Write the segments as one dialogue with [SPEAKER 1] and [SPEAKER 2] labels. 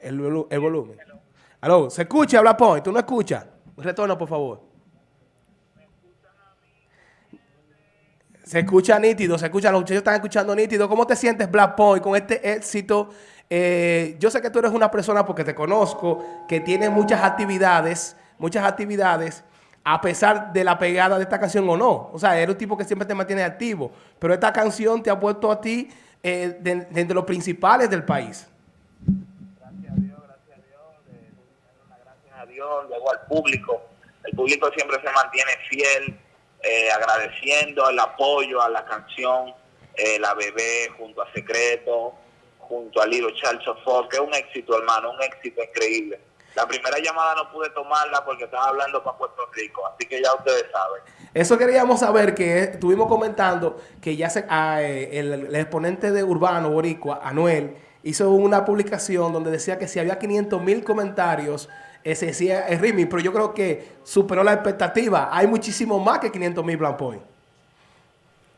[SPEAKER 1] el, el volumen. Aló, ¿se escucha, habla Point? ¿Tú no escuchas? Retorno, por favor. Se escucha nítido, se escucha, los muchachos están escuchando nítido. ¿Cómo te sientes, Black Point, con este éxito? Eh, yo sé que tú eres una persona, porque te conozco, que tiene muchas actividades, muchas actividades, a pesar de la pegada de esta canción o no. O sea, eres un tipo que siempre te mantiene activo. Pero esta canción te ha puesto a ti eh, los principales del país.
[SPEAKER 2] Luego al público. El público siempre se mantiene fiel, eh, agradeciendo el apoyo a la canción eh, La Bebé junto a Secreto, junto a Lilo Charles Ford, que es un éxito, hermano, un éxito increíble. La primera llamada no pude tomarla porque estaba hablando para Puerto Rico, así que ya ustedes saben.
[SPEAKER 1] Eso queríamos saber, que estuvimos comentando que ya se, ah, eh, el, exponente de Urbano Boricua, Anuel, hizo una publicación donde decía que si había 500 mil comentarios ese decía el remix, pero yo creo que superó la expectativa. Hay muchísimo más que 500 mil Blanc Point.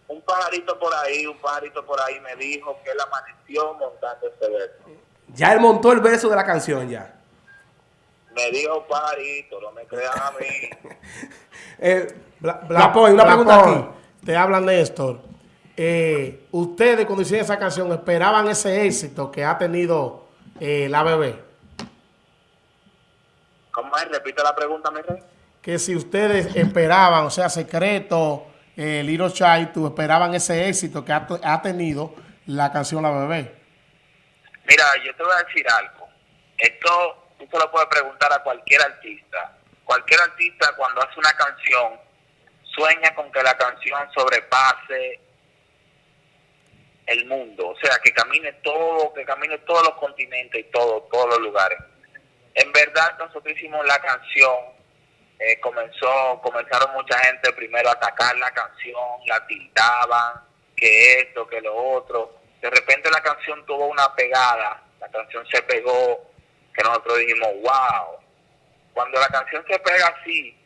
[SPEAKER 2] Un pajarito por ahí, un pajarito por ahí me dijo que él amaneció montando ese verso.
[SPEAKER 1] Ya él montó el verso de la canción ya.
[SPEAKER 2] Me dijo pajarito, no me crean a mí.
[SPEAKER 1] eh, Bla, Point, una pregunta aquí.
[SPEAKER 3] Te habla Néstor. Eh, ustedes cuando hicieron esa canción esperaban ese éxito que ha tenido eh, la bebé.
[SPEAKER 2] Repite la pregunta, mi rey.
[SPEAKER 3] Que si ustedes esperaban, o sea, Secreto, eh, Little Chai, tú esperaban ese éxito que ha, ha, tenido la canción La Bebé.
[SPEAKER 2] Mira, yo te voy a decir algo. Esto tú se lo puedes preguntar a cualquier artista. Cualquier artista cuando hace una canción sueña con que la canción sobrepase el mundo, o sea, que camine todo, que camine todos los continentes y todo, todos los lugares. En verdad nosotros hicimos la canción, eh, comenzó, comenzaron mucha gente primero a atacar la canción, la tildaban, que esto, que lo otro. De repente la canción tuvo una pegada, la canción se pegó, que nosotros dijimos, wow. Cuando la canción se pega así,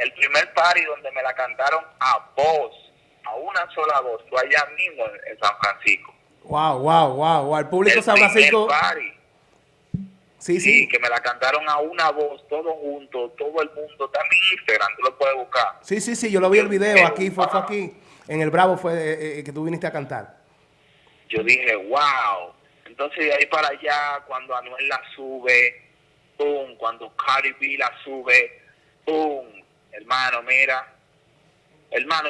[SPEAKER 2] el primer party donde me la cantaron a voz, a una sola voz, fue allá mismo en, San Francisco.
[SPEAKER 1] Wow, wow, wow, wow. El público de San Francisco.
[SPEAKER 2] Party.
[SPEAKER 1] Sí, sí, sí.
[SPEAKER 2] que me la cantaron a una voz, todo junto, todo el mundo. Está en mi Instagram, tú lo puedes buscar.
[SPEAKER 1] Sí, sí, sí, yo lo vi el video aquí, fue, fue aquí. En el Bravo fue eh, eh, que tú viniste a cantar.
[SPEAKER 2] Yo dije, wow. Entonces de ahí para allá, cuando Anuel la sube, pum, cuando Cardi B la sube, pum, hermano, mira,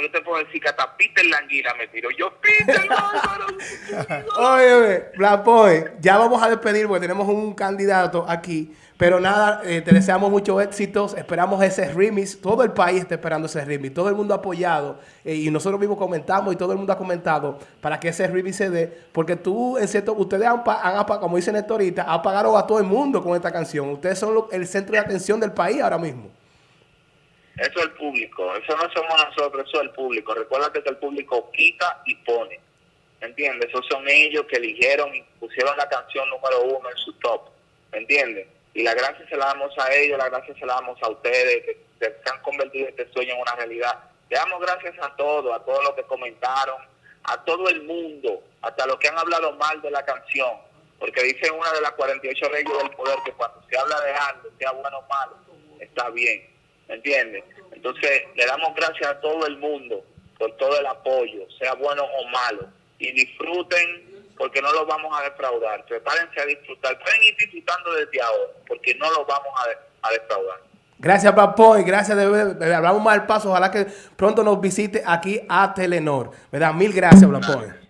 [SPEAKER 2] Yo te puedo decir que hasta Peter Languila me tiró. Yo, Peter,
[SPEAKER 1] Oye, Blapoy, ya vamos a despedir porque tenemos un candidato aquí. Pero nada, eh, te deseamos muchos éxitos. Esperamos ese remix. Todo el país está esperando ese remix. Todo el mundo ha apoyado. Eh, y nosotros mismos comentamos y todo el mundo ha comentado para que ese remix se dé. Porque tú, en cierto, ustedes han, han como dice Néstor ahorita, apagaron a todo el mundo con esta canción. Ustedes son lo, el centro de atención del país ahora mismo.
[SPEAKER 2] Eso es el público, eso no somos nosotros, eso es el público. Recuérdate que el público quita y pone. ¿Me entiendes? Esos son ellos que eligieron y pusieron la canción número uno en su top. ¿Me entiendes? Y la gracia se la damos a ellos, la gracia se la damos a ustedes, que, se han convertido este sueño en una realidad. Le damos gracias a todos, a todos los que comentaron, a todo el mundo, hasta los que han hablado mal de la canción. Porque dice una de las 48 leyes del poder que cuando se habla de algo, sea bueno o malo, está bien. ¿Me entiendes? Entonces, le damos gracias a todo el mundo por todo el apoyo, sea bueno o malo, y disfruten porque no los vamos a defraudar. Prepárense a disfrutar. Pueden ir disfrutando desde ahora porque no los vamos a, a defraudar.
[SPEAKER 1] Gracias, Papoy. Gracias. De, hablamos más al paso. Ojalá que pronto nos visite aquí a Telenor. ¿Verdad? Mil gracias, Papoy.